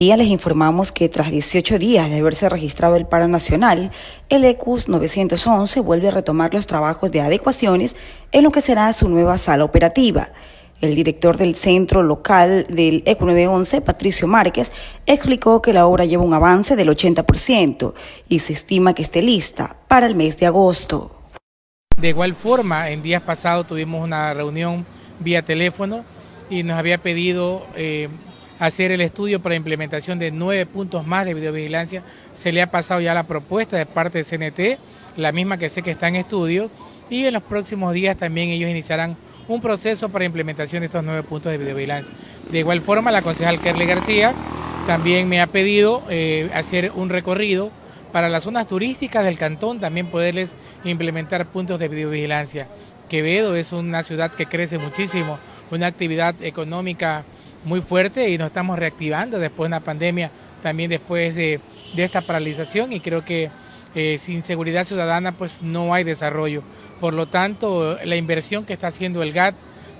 día les informamos que tras 18 días de haberse registrado el paro nacional, el ECUS 911 vuelve a retomar los trabajos de adecuaciones en lo que será su nueva sala operativa. El director del centro local del ECU 911, Patricio Márquez, explicó que la obra lleva un avance del 80% y se estima que esté lista para el mes de agosto. De igual forma, en días pasados tuvimos una reunión vía teléfono y nos había pedido eh, hacer el estudio para implementación de nueve puntos más de videovigilancia. Se le ha pasado ya la propuesta de parte de CNT, la misma que sé que está en estudio, y en los próximos días también ellos iniciarán un proceso para implementación de estos nueve puntos de videovigilancia. De igual forma, la concejal Kerly García también me ha pedido eh, hacer un recorrido para las zonas turísticas del cantón, también poderles implementar puntos de videovigilancia. Quevedo es una ciudad que crece muchísimo, una actividad económica muy fuerte y nos estamos reactivando después de una pandemia, también después de, esta paralización y creo que eh, sin seguridad ciudadana pues no hay desarrollo. Por lo tanto, la inversión que está haciendo el GAT,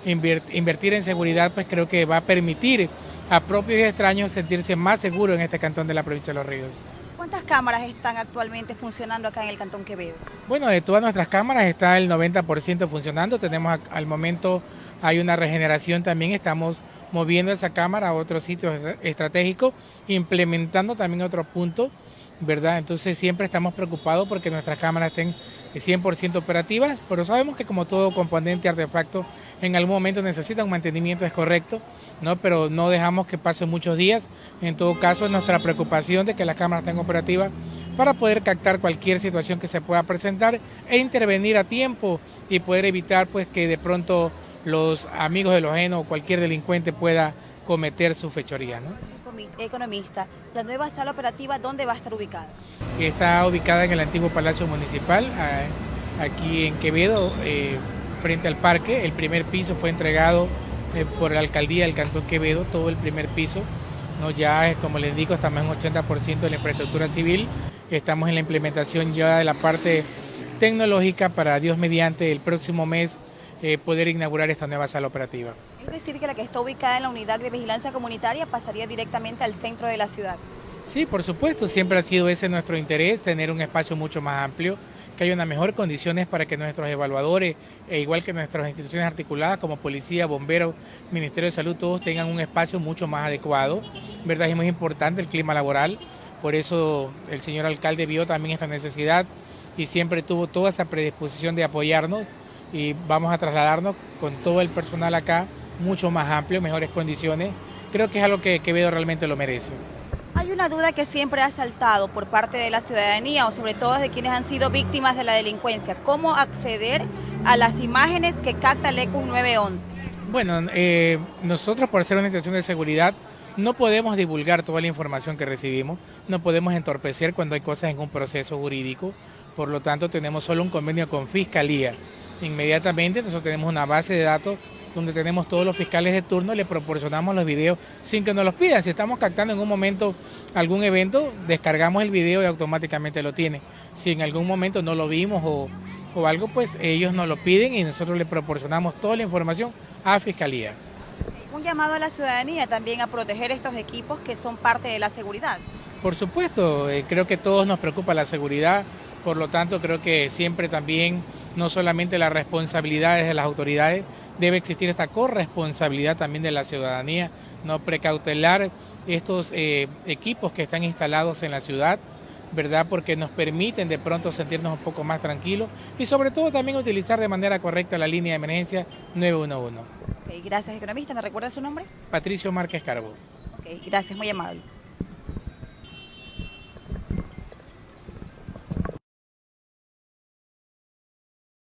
invertir en seguridad, pues creo que va a permitir a propios y extraños sentirse más seguros en este cantón de la provincia de Los Ríos. ¿Cuántas cámaras están actualmente funcionando acá en el Cantón Quevedo? Bueno, de todas nuestras cámaras está el 90% funcionando. Tenemos al momento, hay una regeneración también, estamos moviendo esa cámara a otros sitios estratégicos, implementando también otros puntos, ¿verdad? Entonces siempre estamos preocupados porque nuestras cámaras estén 100% operativas, pero sabemos que como todo componente artefacto en algún momento necesita un mantenimiento, es correcto, ¿no? pero no dejamos que pasen muchos días. En todo caso, es nuestra preocupación de que las cámaras estén operativas para poder captar cualquier situación que se pueda presentar e intervenir a tiempo y poder evitar pues que de pronto los amigos de los ajenos o cualquier delincuente pueda cometer su fechoría. ¿no? Economista, ¿la nueva sala operativa dónde va a estar ubicada? Está ubicada en el antiguo Palacio Municipal, aquí en Quevedo, eh, frente al parque. El primer piso fue entregado eh, por la alcaldía del Cantón Quevedo, todo el primer piso. ¿no? Ya, como les digo, estamos en 80% de la infraestructura civil. Estamos en la implementación ya de la parte tecnológica para Dios mediante el próximo mes eh, poder inaugurar esta nueva sala operativa. Es decir, que la que está ubicada en la unidad de vigilancia comunitaria pasaría directamente al centro de la ciudad. Sí, por supuesto, siempre ha sido ese nuestro interés, tener un espacio mucho más amplio, que haya unas mejores condiciones para que nuestros evaluadores, e igual que nuestras instituciones articuladas como policía, bomberos, Ministerio de Salud, todos tengan un espacio mucho más adecuado. ¿Verdad? Es muy importante el clima laboral, por eso el señor alcalde vio también esta necesidad y siempre tuvo toda esa predisposición de apoyarnos y vamos a trasladarnos con todo el personal acá, mucho más amplio, mejores condiciones. Creo que es algo que Quevedo realmente lo merece. Hay una duda que siempre ha saltado por parte de la ciudadanía o sobre todo de quienes han sido víctimas de la delincuencia. ¿Cómo acceder a las imágenes que capta el ECU 911? Bueno, eh, nosotros por ser una institución de seguridad no podemos divulgar toda la información que recibimos, no podemos entorpecer cuando hay cosas en un proceso jurídico, por lo tanto tenemos solo un convenio con Fiscalía Inmediatamente nosotros tenemos una base de datos donde tenemos todos los fiscales de turno, le proporcionamos los videos sin que nos los pidan. Si estamos captando en un momento algún evento, descargamos el video y automáticamente lo tiene. Si en algún momento no lo vimos o, o algo, pues ellos nos lo piden y nosotros le proporcionamos toda la información a Fiscalía. Un llamado a la ciudadanía también a proteger estos equipos que son parte de la seguridad. Por supuesto, eh, creo que todos nos preocupa la seguridad, por lo tanto creo que siempre también no solamente las responsabilidades de las autoridades, debe existir esta corresponsabilidad también de la ciudadanía, no precautelar estos eh, equipos que están instalados en la ciudad, ¿verdad? Porque nos permiten de pronto sentirnos un poco más tranquilos y sobre todo también utilizar de manera correcta la línea de emergencia 911. gracias, economista. ¿Me recuerda su nombre? Patricio Márquez Carbo. Gracias, muy amable.